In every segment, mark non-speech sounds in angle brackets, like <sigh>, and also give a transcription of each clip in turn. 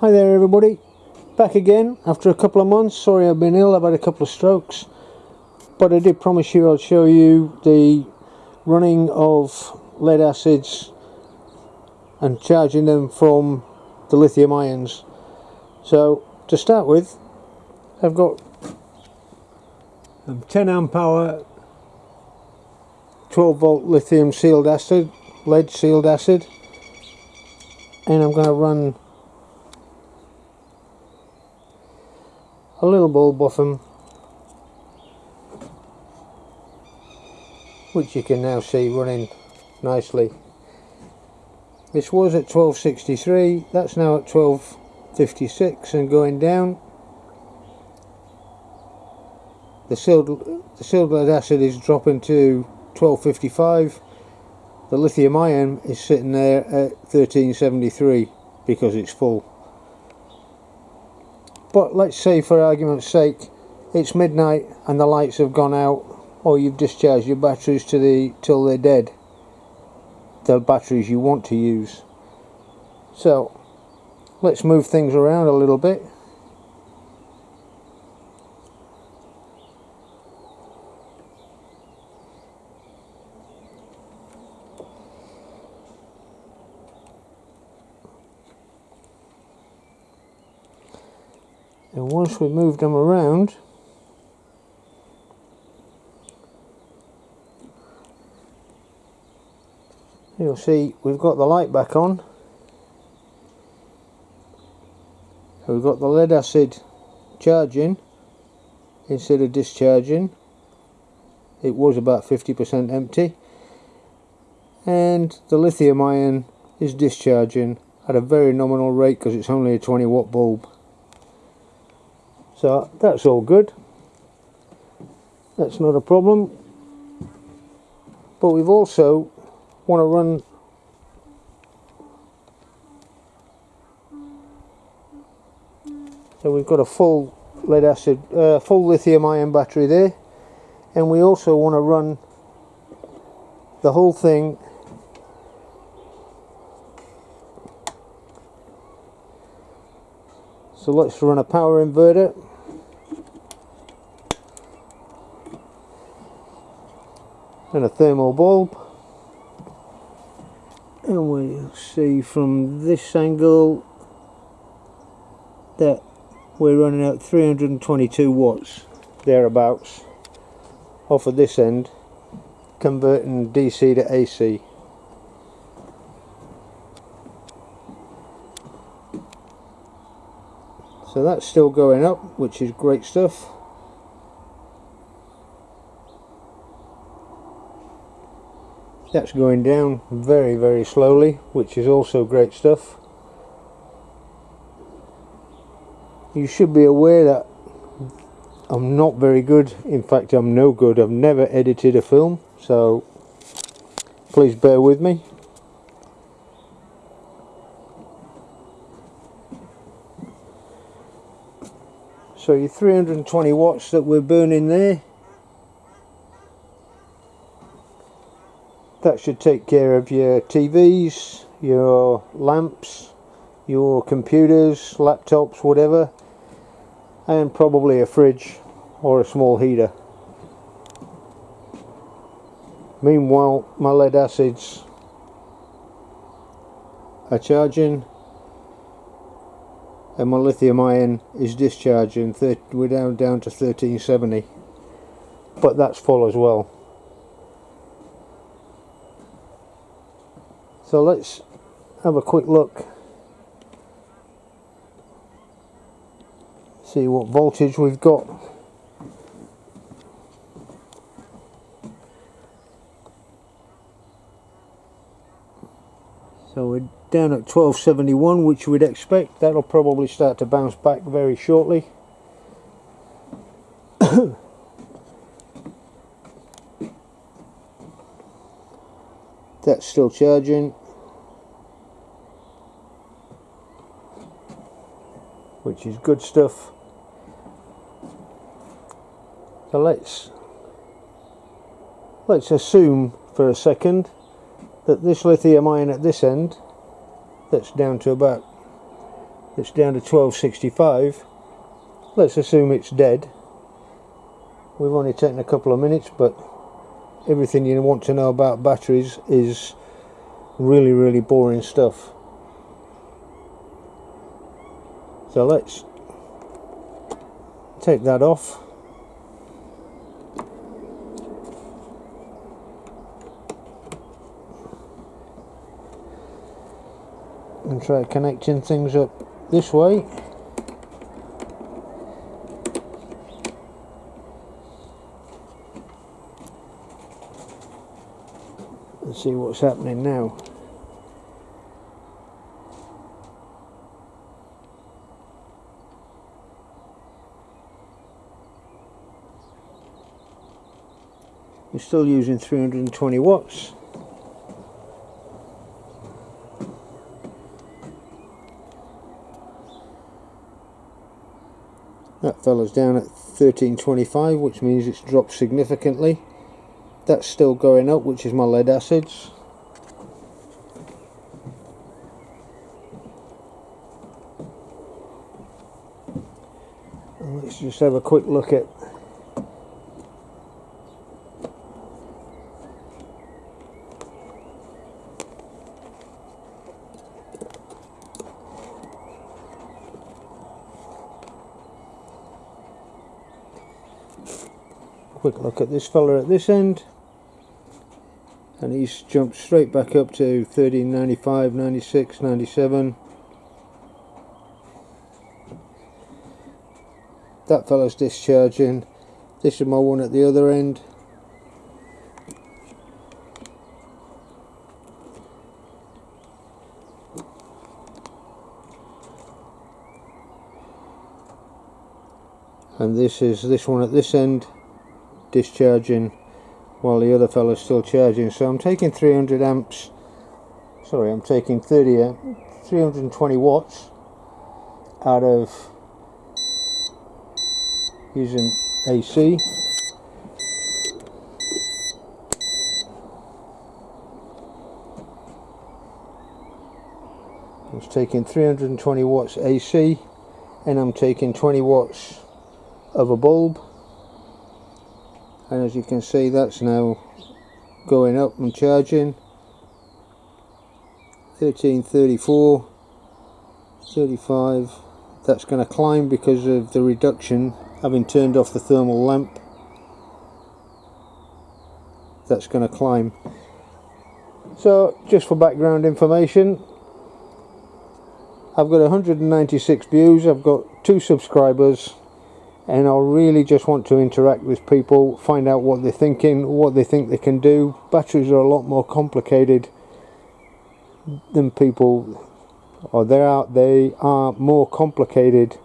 Hi there everybody, back again after a couple of months. Sorry I've been ill, I've had a couple of strokes. But I did promise you I'd show you the running of lead acids and charging them from the lithium ions. So to start with, I've got a 10 amp hour 12 volt lithium sealed acid, lead sealed acid and I'm going to run a little off them which you can now see running nicely. This was at 1263 that's now at 1256 and going down. The sealed, the lead acid is dropping to 1255 the lithium ion is sitting there at 1373 because it's full but let's say for argument's sake it's midnight and the lights have gone out or you've discharged your batteries to the till they're dead the batteries you want to use. So let's move things around a little bit and once we move them around you'll see we've got the light back on. We've got the lead acid charging instead of discharging. It was about 50% empty. And the lithium ion is discharging at a very nominal rate because it's only a 20 watt bulb so that's all good. That's not a problem. But we've also want to run so we've got a full lead acid uh, full lithium ion battery there. And we also want to run the whole thing so let's run a power inverter. And a thermal bulb. And we'll see from this angle that we're running out 322 watts thereabouts off of this end converting DC to AC so that's still going up which is great stuff. That's going down very very slowly which is also great stuff. You should be aware that I'm not very good. In fact I'm no good. I've never edited a film so please bear with me so your 320 watts that we're burning there that should take care of your TVs, your lamps, your computers, laptops, whatever and probably a fridge or a small heater. Meanwhile my lead acids are charging and my lithium ion is discharging we're down down to 1370 but that's full as well So let's have a quick look. See what voltage we've got. So we're down at 1271 which we'd expect. That'll probably start to bounce back very shortly. <coughs> That's still charging. which is good stuff so let's let's assume for a second that this lithium ion at this end that's down to about it's down to 1265 let's assume it's dead. We've only taken a couple of minutes but everything you want to know about batteries is really really boring stuff. So let's take that off and try connecting things up this way. And see what's happening now. We're still using 320 watts That fella's down at 1325 which means it's dropped significantly. That's still going up which is my lead acids. And let's just have a quick look at quick look at this fella at this end. And he's jumped straight back up to 1395 96 97 that fella's discharging. This is my one at the other end. And this is this one at this end discharging while the other fellow's still charging. So I'm taking 300 amps. Sorry I'm taking 30 uh, amp, 320 watts out of using AC I'm taking 320 watts AC and I'm taking 20 watts of a bulb and as you can see that's now going up and charging. 1334 35 that's going to climb because of the reduction having turned off the thermal lamp. That's going to climb. So just for background information I've got 196 views I've got two subscribers and I really just want to interact with people find out what they're thinking what they think they can do. Batteries are a lot more complicated than people or they're out they are more complicated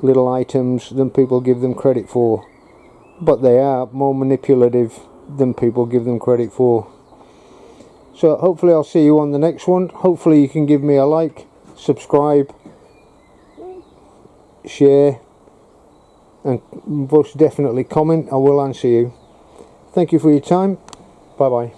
little items than people give them credit for. But they are more manipulative than people give them credit for. So hopefully I'll see you on the next one. Hopefully you can give me a like subscribe share and most definitely comment. I will answer you. Thank you for your time. Bye bye